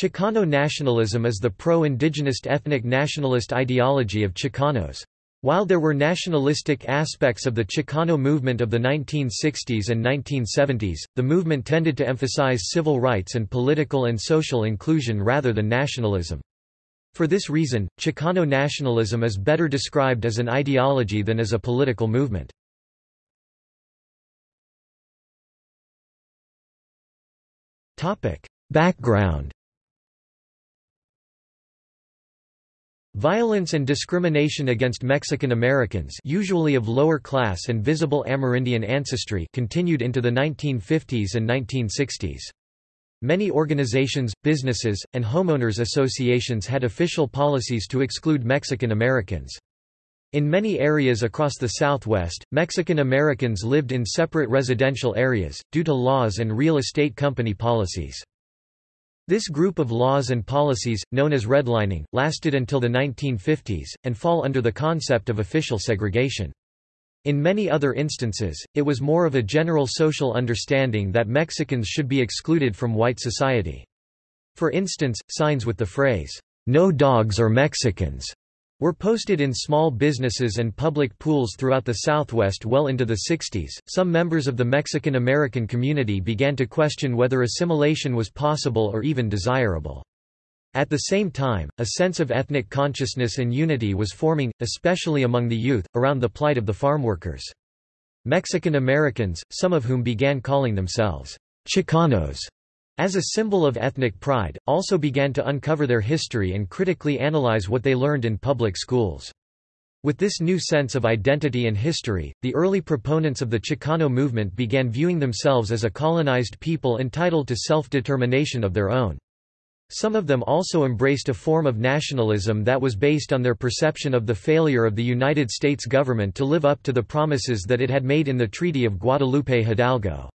Chicano nationalism is the pro-indigenous ethnic nationalist ideology of Chicanos. While there were nationalistic aspects of the Chicano movement of the 1960s and 1970s, the movement tended to emphasize civil rights and political and social inclusion rather than nationalism. For this reason, Chicano nationalism is better described as an ideology than as a political movement. Background Violence and discrimination against Mexican Americans usually of lower class and visible Amerindian ancestry continued into the 1950s and 1960s. Many organizations, businesses, and homeowners associations had official policies to exclude Mexican Americans. In many areas across the Southwest, Mexican Americans lived in separate residential areas, due to laws and real estate company policies. This group of laws and policies, known as redlining, lasted until the 1950s, and fall under the concept of official segregation. In many other instances, it was more of a general social understanding that Mexicans should be excluded from white society. For instance, signs with the phrase, "'No dogs or Mexicans' were posted in small businesses and public pools throughout the Southwest well into the 60s. Some members of the Mexican American community began to question whether assimilation was possible or even desirable. At the same time, a sense of ethnic consciousness and unity was forming, especially among the youth, around the plight of the farmworkers. Mexican Americans, some of whom began calling themselves Chicanos, as a symbol of ethnic pride, also began to uncover their history and critically analyze what they learned in public schools. With this new sense of identity and history, the early proponents of the Chicano movement began viewing themselves as a colonized people entitled to self-determination of their own. Some of them also embraced a form of nationalism that was based on their perception of the failure of the United States government to live up to the promises that it had made in the Treaty of Guadalupe Hidalgo.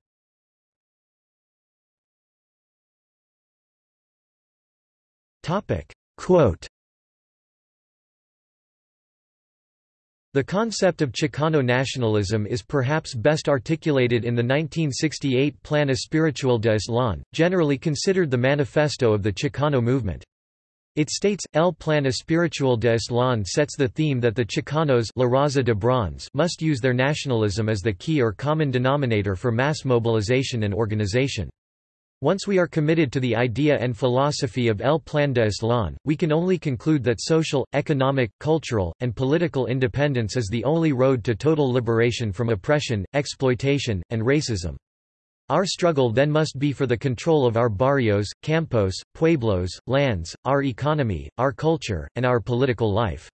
Quote The concept of Chicano nationalism is perhaps best articulated in the 1968 Plan Espiritual de generally considered the manifesto of the Chicano movement. It states, El Plan Espiritual de sets the theme that the Chicanos La Raza de Bronce must use their nationalism as the key or common denominator for mass mobilization and organization. Once we are committed to the idea and philosophy of El Plan de Aztlán, we can only conclude that social, economic, cultural, and political independence is the only road to total liberation from oppression, exploitation, and racism. Our struggle then must be for the control of our barrios, campos, pueblos, lands, our economy, our culture, and our political life.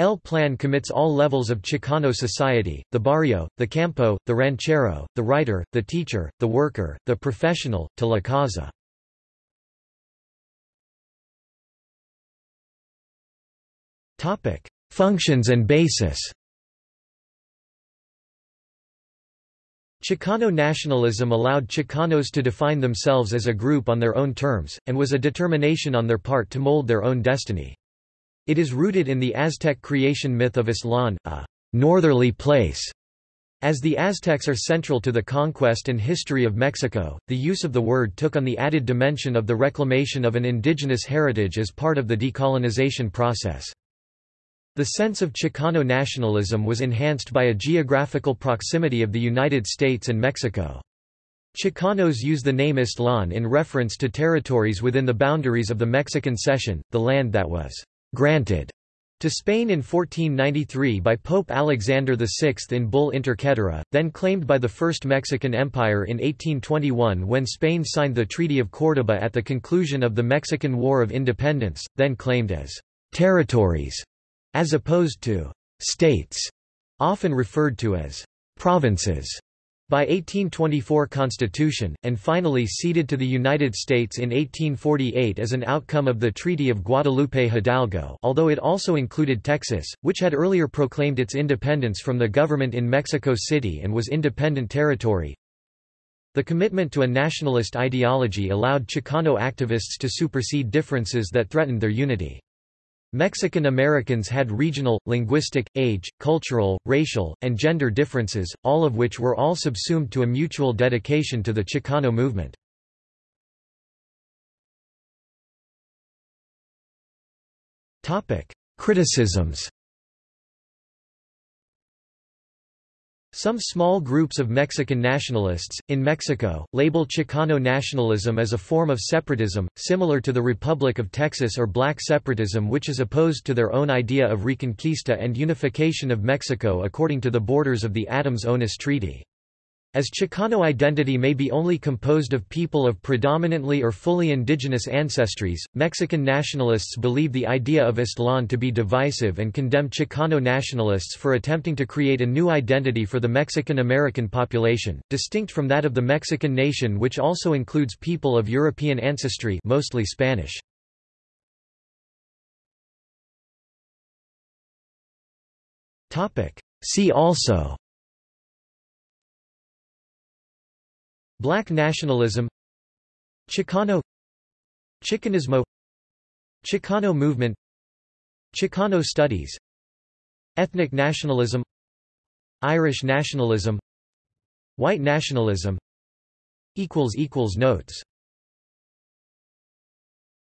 El Plan commits all levels of Chicano society, the barrio, the campo, the ranchero, the writer, the teacher, the worker, the professional, to la Causa. Functions and basis Chicano nationalism allowed Chicanos to define themselves as a group on their own terms, and was a determination on their part to mold their own destiny. It is rooted in the Aztec creation myth of Aztlán, a northerly place. As the Aztecs are central to the conquest and history of Mexico, the use of the word took on the added dimension of the reclamation of an indigenous heritage as part of the decolonization process. The sense of Chicano nationalism was enhanced by a geographical proximity of the United States and Mexico. Chicanos use the name Aztlán in reference to territories within the boundaries of the Mexican Cession, the land that was granted to Spain in 1493 by Pope Alexander VI in Bull Inter Caetera, then claimed by the First Mexican Empire in 1821 when Spain signed the Treaty of Córdoba at the conclusion of the Mexican War of Independence, then claimed as territories, as opposed to states, often referred to as provinces by 1824 Constitution, and finally ceded to the United States in 1848 as an outcome of the Treaty of Guadalupe Hidalgo although it also included Texas, which had earlier proclaimed its independence from the government in Mexico City and was independent territory. The commitment to a nationalist ideology allowed Chicano activists to supersede differences that threatened their unity. Mexican Americans had regional, linguistic, age, cultural, racial, and gender differences, all of which were all subsumed to a mutual dedication to the Chicano movement. Criticisms Some small groups of Mexican nationalists, in Mexico, label Chicano nationalism as a form of separatism, similar to the Republic of Texas or black separatism which is opposed to their own idea of reconquista and unification of Mexico according to the borders of the Adams-Onis Treaty. As Chicano identity may be only composed of people of predominantly or fully indigenous ancestries, Mexican nationalists believe the idea of Aztlán to be divisive and condemn Chicano nationalists for attempting to create a new identity for the Mexican American population, distinct from that of the Mexican nation which also includes people of European ancestry mostly Spanish. See also Black nationalism. Chicano. Chicanismo. Chicano movement. Chicano studies. Ethnic nationalism. Irish nationalism. White nationalism. Notes